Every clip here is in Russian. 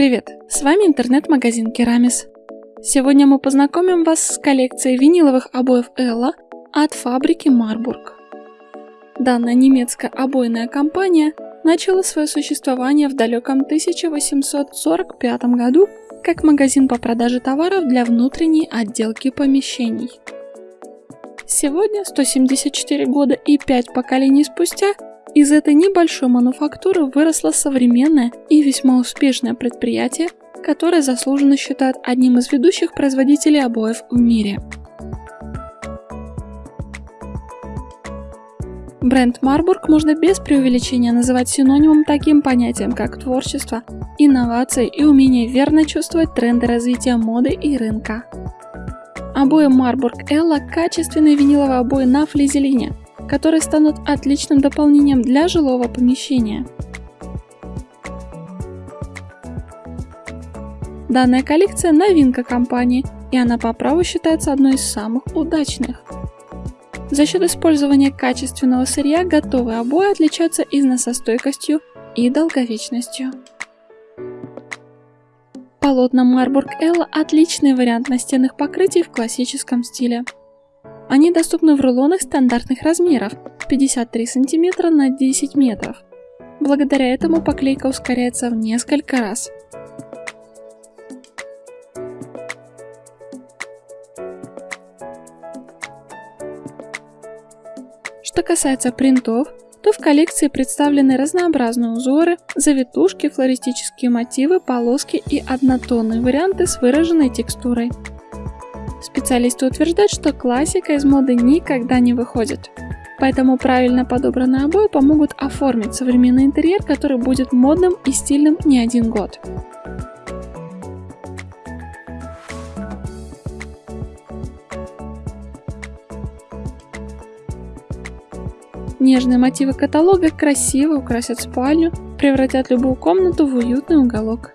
Привет, с вами интернет-магазин Керамис. Сегодня мы познакомим вас с коллекцией виниловых обоев Элла от фабрики Марбург. Данная немецкая обойная компания начала свое существование в далеком 1845 году как магазин по продаже товаров для внутренней отделки помещений. Сегодня, 174 года и 5 поколений спустя, из этой небольшой мануфактуры выросло современное и весьма успешное предприятие, которое заслуженно считают одним из ведущих производителей обоев в мире. Бренд Марбург можно без преувеличения называть синонимом таким понятиям, как творчество, инновации и умение верно чувствовать тренды развития моды и рынка. Обои Марбург Элла – качественные виниловые обои на флизелине, которые станут отличным дополнением для жилого помещения. Данная коллекция – новинка компании, и она по праву считается одной из самых удачных. За счет использования качественного сырья готовые обои отличаются износостойкостью и долговечностью. Полотна Marburg Элла – отличный вариант настенных покрытий в классическом стиле. Они доступны в рулонах стандартных размеров 53 см на 10 метров. Благодаря этому поклейка ускоряется в несколько раз. Что касается принтов, то в коллекции представлены разнообразные узоры, завитушки, флористические мотивы, полоски и однотонные варианты с выраженной текстурой. Специалисты утверждают, что классика из моды никогда не выходит. Поэтому правильно подобранные обои помогут оформить современный интерьер, который будет модным и стильным не один год. Нежные мотивы каталога красиво украсят спальню, превратят любую комнату в уютный уголок.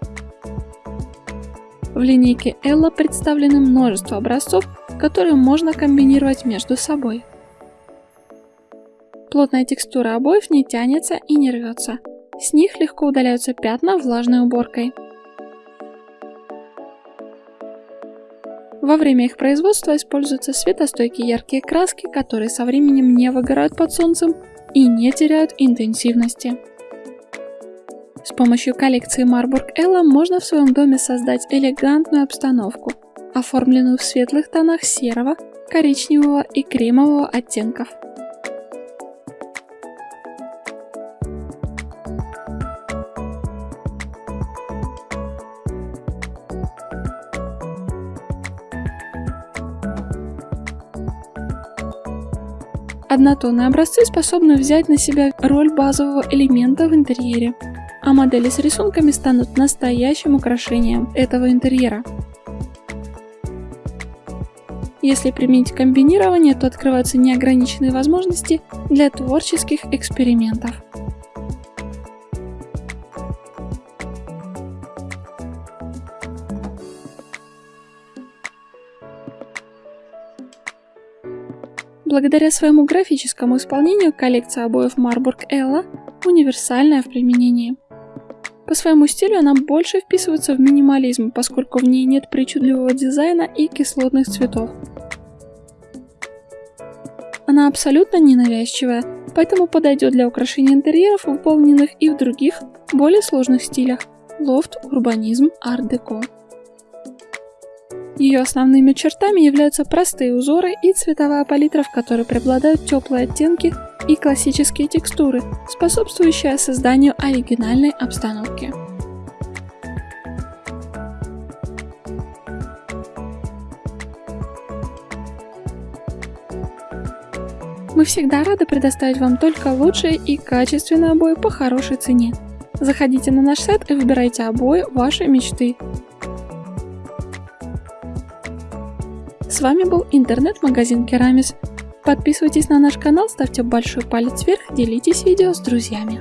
В линейке Ella представлены множество образцов, которые можно комбинировать между собой. Плотная текстура обоев не тянется и не рвется. С них легко удаляются пятна влажной уборкой. Во время их производства используются светостойкие яркие краски, которые со временем не выгорают под солнцем и не теряют интенсивности. С помощью коллекции Marburg Ella можно в своем доме создать элегантную обстановку, оформленную в светлых тонах серого, коричневого и кремового оттенков. Однотонные образцы способны взять на себя роль базового элемента в интерьере, а модели с рисунками станут настоящим украшением этого интерьера. Если применить комбинирование, то открываются неограниченные возможности для творческих экспериментов. Благодаря своему графическому исполнению коллекция обоев Marburg Ella универсальная в применении. По своему стилю она больше вписывается в минимализм, поскольку в ней нет причудливого дизайна и кислотных цветов. Она абсолютно ненавязчивая, поэтому подойдет для украшения интерьеров, выполненных и в других, более сложных стилях – лофт, урбанизм, арт-деко. Ее основными чертами являются простые узоры и цветовая палитра, в которой преобладают теплые оттенки и классические текстуры, способствующие созданию оригинальной обстановки. Мы всегда рады предоставить вам только лучшие и качественные обои по хорошей цене. Заходите на наш сайт и выбирайте обои вашей мечты. С вами был интернет-магазин Керамис. Подписывайтесь на наш канал, ставьте большой палец вверх, делитесь видео с друзьями.